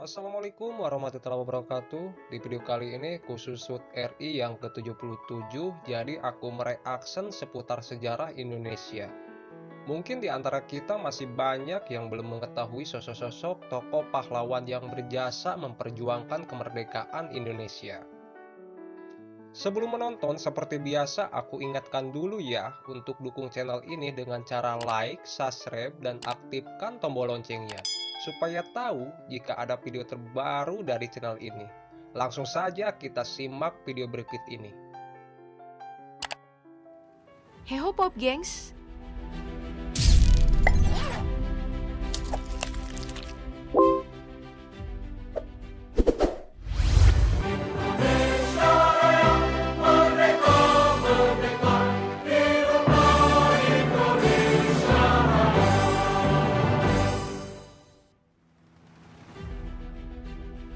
Assalamualaikum warahmatullahi wabarakatuh. Di video kali ini khusus SUT RI yang ke-77, jadi aku mereaction seputar sejarah Indonesia. Mungkin di antara kita masih banyak yang belum mengetahui sosok-sosok tokoh pahlawan yang berjasa memperjuangkan kemerdekaan Indonesia. Sebelum menonton, seperti biasa aku ingatkan dulu ya untuk dukung channel ini dengan cara like, subscribe, dan aktifkan tombol loncengnya supaya tahu jika ada video terbaru dari channel ini. Langsung saja kita simak video berikut ini. Heho Pop Gengs,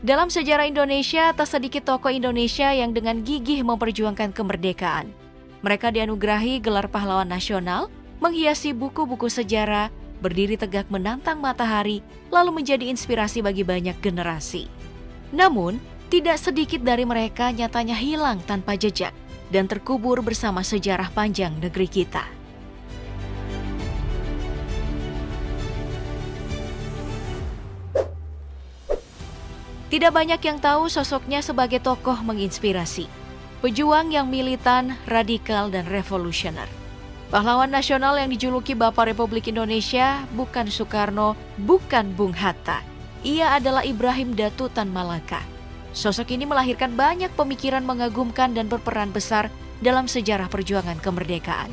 Dalam sejarah Indonesia, tak sedikit tokoh Indonesia yang dengan gigih memperjuangkan kemerdekaan. Mereka dianugerahi gelar pahlawan nasional, menghiasi buku-buku sejarah, berdiri tegak menantang matahari, lalu menjadi inspirasi bagi banyak generasi. Namun, tidak sedikit dari mereka nyatanya hilang tanpa jejak dan terkubur bersama sejarah panjang negeri kita. Tidak banyak yang tahu sosoknya sebagai tokoh menginspirasi. Pejuang yang militan, radikal, dan revolusioner. Pahlawan nasional yang dijuluki Bapak Republik Indonesia bukan Soekarno, bukan Bung Hatta. Ia adalah Ibrahim Datu Tan Malaka. Sosok ini melahirkan banyak pemikiran mengagumkan dan berperan besar dalam sejarah perjuangan kemerdekaan.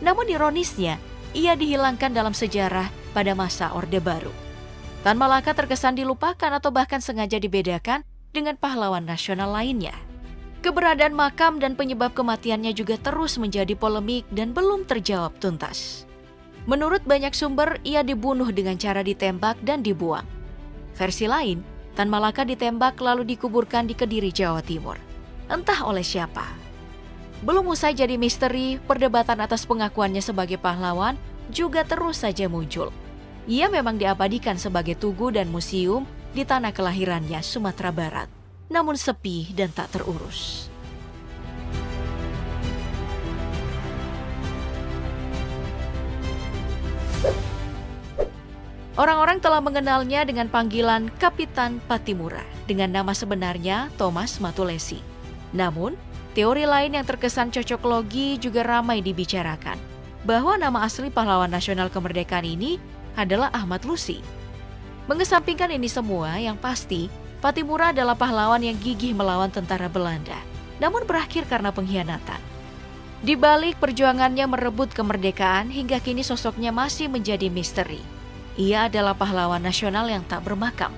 Namun ironisnya, ia dihilangkan dalam sejarah pada masa Orde Baru. Tan Malaka terkesan dilupakan atau bahkan sengaja dibedakan dengan pahlawan nasional lainnya. Keberadaan makam dan penyebab kematiannya juga terus menjadi polemik dan belum terjawab tuntas. Menurut banyak sumber, ia dibunuh dengan cara ditembak dan dibuang. Versi lain, Tan Malaka ditembak lalu dikuburkan di Kediri, Jawa Timur. Entah oleh siapa. Belum usai jadi misteri, perdebatan atas pengakuannya sebagai pahlawan juga terus saja muncul. Ia memang diabadikan sebagai tugu dan museum di tanah kelahirannya Sumatera Barat, namun sepi dan tak terurus. Orang-orang telah mengenalnya dengan panggilan Kapitan Patimura dengan nama sebenarnya Thomas Matulesi. Namun, teori lain yang terkesan cocok logi juga ramai dibicarakan bahwa nama asli pahlawan nasional kemerdekaan ini adalah Ahmad Lusi. Mengesampingkan ini semua, yang pasti Patimura adalah pahlawan yang gigih melawan tentara Belanda, namun berakhir karena pengkhianatan. Di balik perjuangannya merebut kemerdekaan, hingga kini sosoknya masih menjadi misteri. Ia adalah pahlawan nasional yang tak bermakam.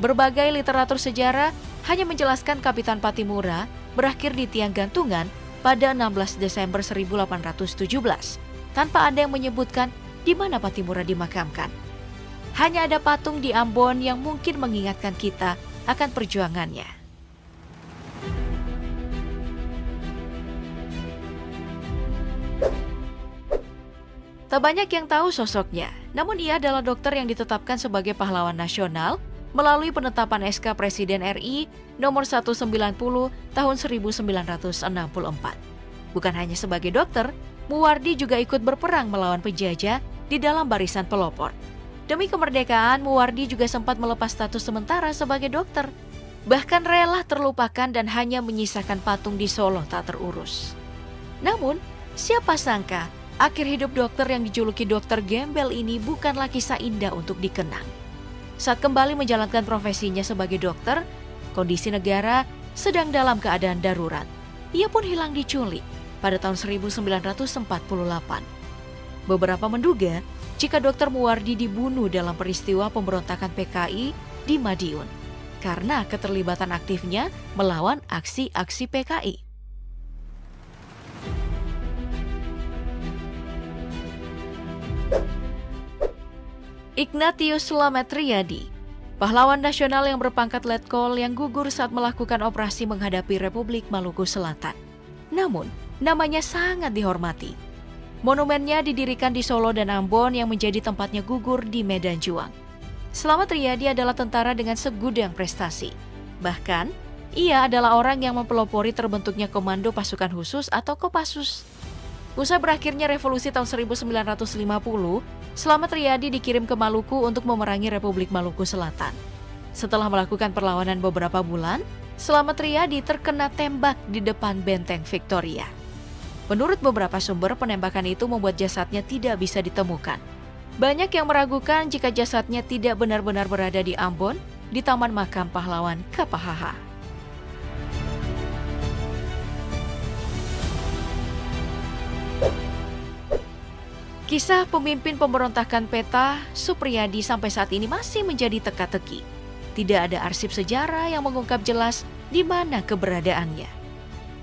Berbagai literatur sejarah hanya menjelaskan Kapitan Patimura berakhir di tiang gantungan pada 16 Desember 1817, tanpa ada yang menyebutkan di mana Patimura dimakamkan. Hanya ada patung di Ambon yang mungkin mengingatkan kita akan perjuangannya. Tak banyak yang tahu sosoknya, namun ia adalah dokter yang ditetapkan sebagai pahlawan nasional melalui penetapan SK Presiden RI nomor 190 tahun 1964. Bukan hanya sebagai dokter, Muwardi juga ikut berperang melawan penjajah di dalam barisan pelopor. Demi kemerdekaan, Muwardi juga sempat melepas status sementara sebagai dokter. Bahkan rela terlupakan dan hanya menyisakan patung di Solo tak terurus. Namun, siapa sangka akhir hidup dokter yang dijuluki dokter gembel ini bukanlah kisah indah untuk dikenang. Saat kembali menjalankan profesinya sebagai dokter, kondisi negara sedang dalam keadaan darurat. Ia pun hilang diculik pada tahun 1948. Beberapa menduga jika Dr. Muwardi dibunuh dalam peristiwa pemberontakan PKI di Madiun karena keterlibatan aktifnya melawan aksi-aksi PKI. Ignatius Slamet Riyadi, pahlawan nasional yang berpangkat letkol yang gugur saat melakukan operasi menghadapi Republik Maluku Selatan. Namun, namanya sangat dihormati Monumennya didirikan di Solo dan Ambon yang menjadi tempatnya gugur di Medan Juang. Slamet Riyadi adalah tentara dengan segudang prestasi. Bahkan, ia adalah orang yang mempelopori terbentuknya Komando Pasukan Khusus atau Kopassus. Usai berakhirnya revolusi tahun 1950, Slamet Riyadi dikirim ke Maluku untuk memerangi Republik Maluku Selatan. Setelah melakukan perlawanan beberapa bulan, Slamet Riyadi terkena tembak di depan benteng Victoria. Menurut beberapa sumber, penembakan itu membuat jasadnya tidak bisa ditemukan. Banyak yang meragukan jika jasadnya tidak benar-benar berada di Ambon, di Taman Makam Pahlawan Kapahaha. Kisah pemimpin pemberontakan peta, Supriyadi sampai saat ini masih menjadi teka-teki. Tidak ada arsip sejarah yang mengungkap jelas di mana keberadaannya.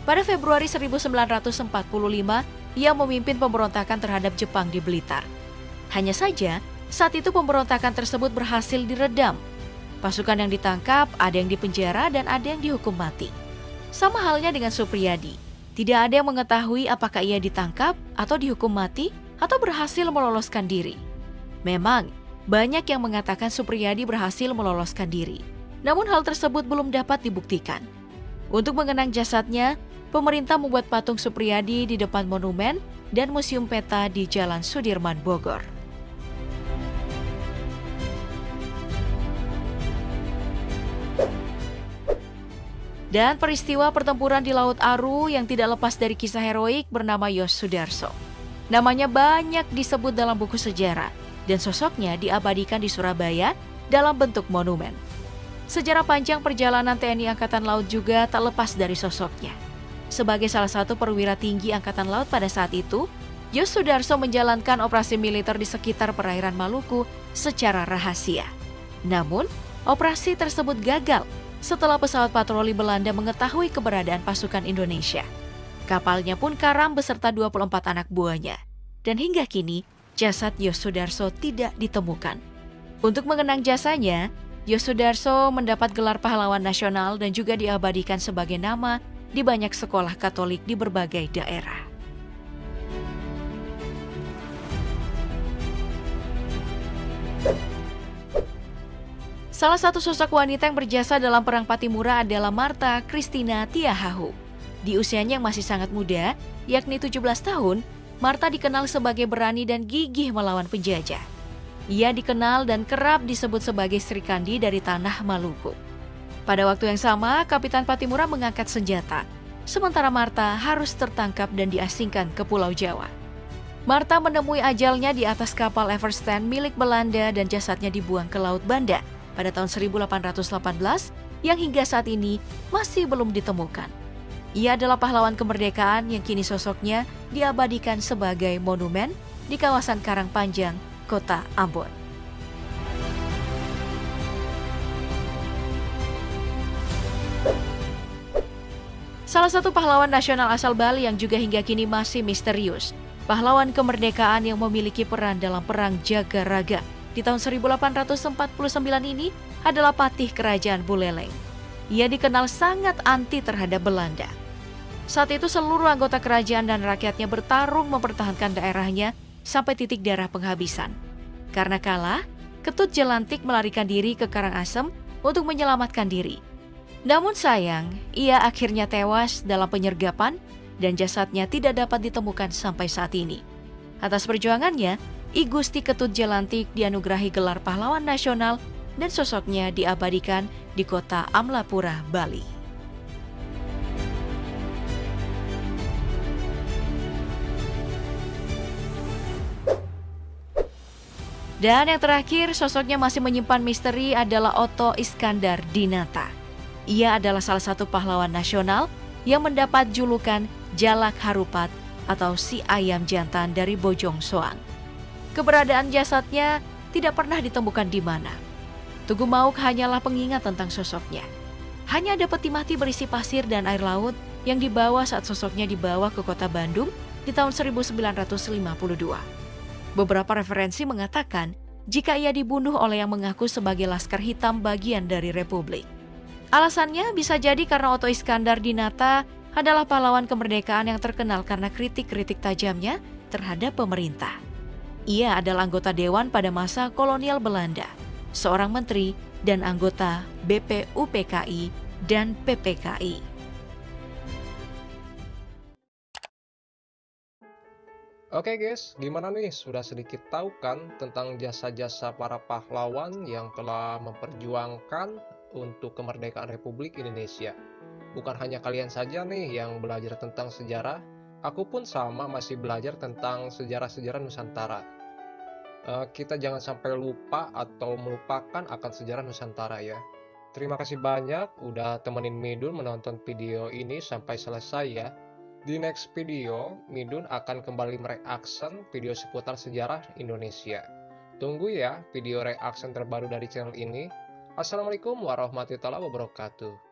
Pada Februari 1945, ia memimpin pemberontakan terhadap Jepang di Blitar. Hanya saja, saat itu pemberontakan tersebut berhasil diredam. Pasukan yang ditangkap, ada yang dipenjara dan ada yang dihukum mati. Sama halnya dengan Supriyadi. Tidak ada yang mengetahui apakah ia ditangkap atau dihukum mati atau berhasil meloloskan diri. Memang, banyak yang mengatakan Supriyadi berhasil meloloskan diri. Namun hal tersebut belum dapat dibuktikan. Untuk mengenang jasadnya, pemerintah membuat patung Supriyadi di depan monumen dan museum peta di Jalan Sudirman, Bogor. Dan peristiwa pertempuran di Laut Aru yang tidak lepas dari kisah heroik bernama Yos Sudarso. Namanya banyak disebut dalam buku sejarah dan sosoknya diabadikan di Surabaya dalam bentuk monumen. Sejarah panjang perjalanan TNI Angkatan Laut juga tak lepas dari sosoknya. Sebagai salah satu perwira tinggi Angkatan Laut pada saat itu, Yos Sudarso menjalankan operasi militer di sekitar perairan Maluku secara rahasia. Namun, operasi tersebut gagal setelah pesawat patroli Belanda mengetahui keberadaan pasukan Indonesia. Kapalnya pun karam beserta 24 anak buahnya. Dan hingga kini, jasad Yosudarso tidak ditemukan. Untuk mengenang jasanya, Yosudarso mendapat gelar pahlawan nasional dan juga diabadikan sebagai nama di banyak sekolah Katolik di berbagai daerah. Salah satu sosok wanita yang berjasa dalam Perang Patimura adalah Marta Christina Tiahahu. Di usianya yang masih sangat muda, yakni 17 tahun, Marta dikenal sebagai berani dan gigih melawan penjajah. Ia dikenal dan kerap disebut sebagai Sri Kandi dari tanah Maluku. Pada waktu yang sama, Kapitan Patimura mengangkat senjata, sementara Marta harus tertangkap dan diasingkan ke Pulau Jawa. Marta menemui ajalnya di atas kapal Everstand milik Belanda dan jasadnya dibuang ke Laut Banda pada tahun 1818 yang hingga saat ini masih belum ditemukan. Ia adalah pahlawan kemerdekaan yang kini sosoknya diabadikan sebagai monumen di kawasan Karangpanjang, Kota Ambon. Salah satu pahlawan nasional asal Bali yang juga hingga kini masih misterius, pahlawan kemerdekaan yang memiliki peran dalam Perang Jagaraga di tahun 1849 ini adalah patih kerajaan Buleleng. Ia dikenal sangat anti terhadap Belanda. Saat itu seluruh anggota kerajaan dan rakyatnya bertarung mempertahankan daerahnya sampai titik darah penghabisan. Karena kalah, Ketut Jelantik melarikan diri ke Karangasem untuk menyelamatkan diri. Namun sayang, ia akhirnya tewas dalam penyergapan dan jasadnya tidak dapat ditemukan sampai saat ini. Atas perjuangannya, I Gusti Ketut Jalantik dianugerahi gelar pahlawan nasional dan sosoknya diabadikan di kota Amlapura, Bali. Dan yang terakhir, sosoknya masih menyimpan misteri adalah Otto Iskandar Dinata. Ia adalah salah satu pahlawan nasional yang mendapat julukan Jalak Harupat atau si ayam jantan dari Bojong Soang. Keberadaan jasadnya tidak pernah ditemukan di mana. Tugu Mauk hanyalah pengingat tentang sosoknya. Hanya ada peti mati berisi pasir dan air laut yang dibawa saat sosoknya dibawa ke kota Bandung di tahun 1952. Beberapa referensi mengatakan jika ia dibunuh oleh yang mengaku sebagai Laskar Hitam bagian dari Republik. Alasannya bisa jadi karena Otto Iskandar Dinata adalah pahlawan kemerdekaan yang terkenal karena kritik-kritik tajamnya terhadap pemerintah. Ia adalah anggota dewan pada masa kolonial Belanda. seorang menteri dan anggota BPUPKI dan PPKI. Oke guys, gimana nih? Sudah sedikit tahu kan tentang jasa-jasa para pahlawan yang telah memperjuangkan untuk kemerdekaan Republik Indonesia. Bukan hanya kalian saja nih yang belajar tentang sejarah, aku pun sama masih belajar tentang sejarah-sejarah Nusantara. Eh, kita jangan sampai lupa atau melupakan akan sejarah Nusantara ya. Terima kasih banyak udah temenin Midun menonton video ini sampai selesai ya. Di next video, Midun akan kembali mereaction video seputar sejarah Indonesia. Tunggu ya video reaction terbaru dari channel ini. Assalamualaikum warahmatullahi wabarakatuh.